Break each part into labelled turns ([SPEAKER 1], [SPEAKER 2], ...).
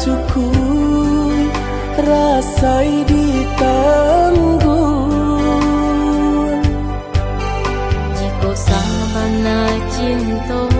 [SPEAKER 1] cukup rasai ditanggung.
[SPEAKER 2] Jika sabana cinta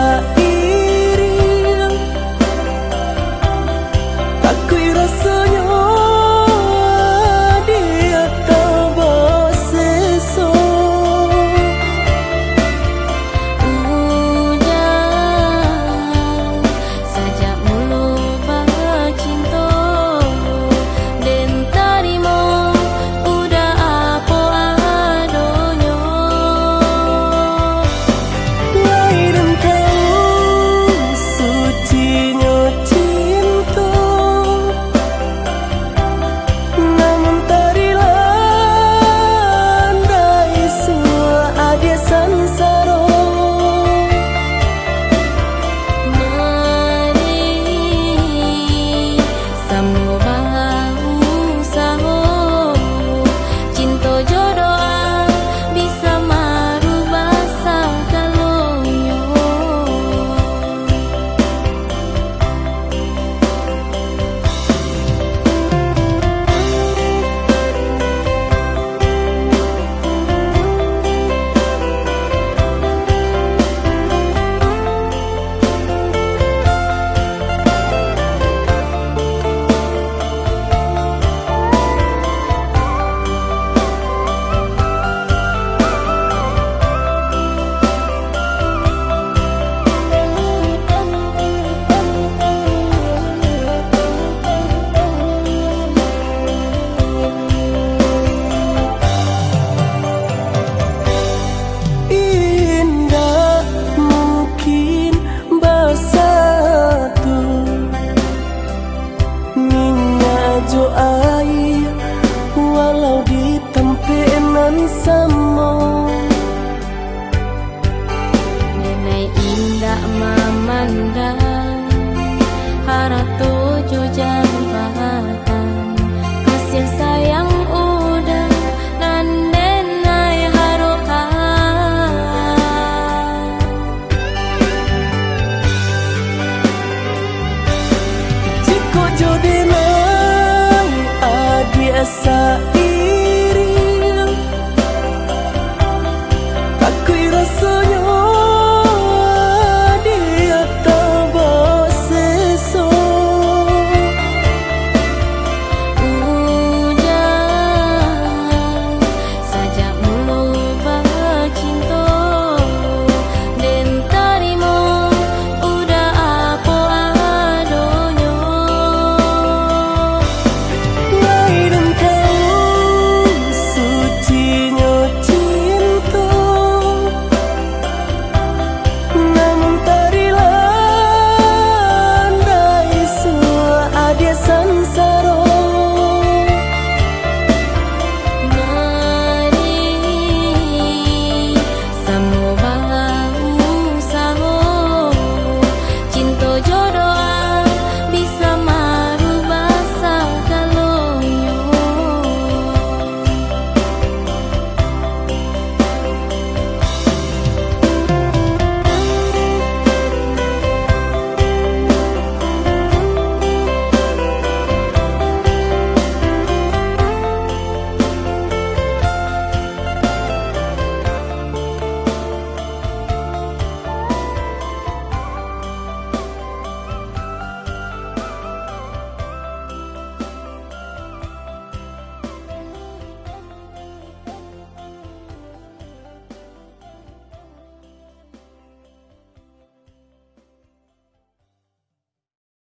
[SPEAKER 1] Jo air Walau di tempenan sama.
[SPEAKER 2] Nenai indah memandang Harap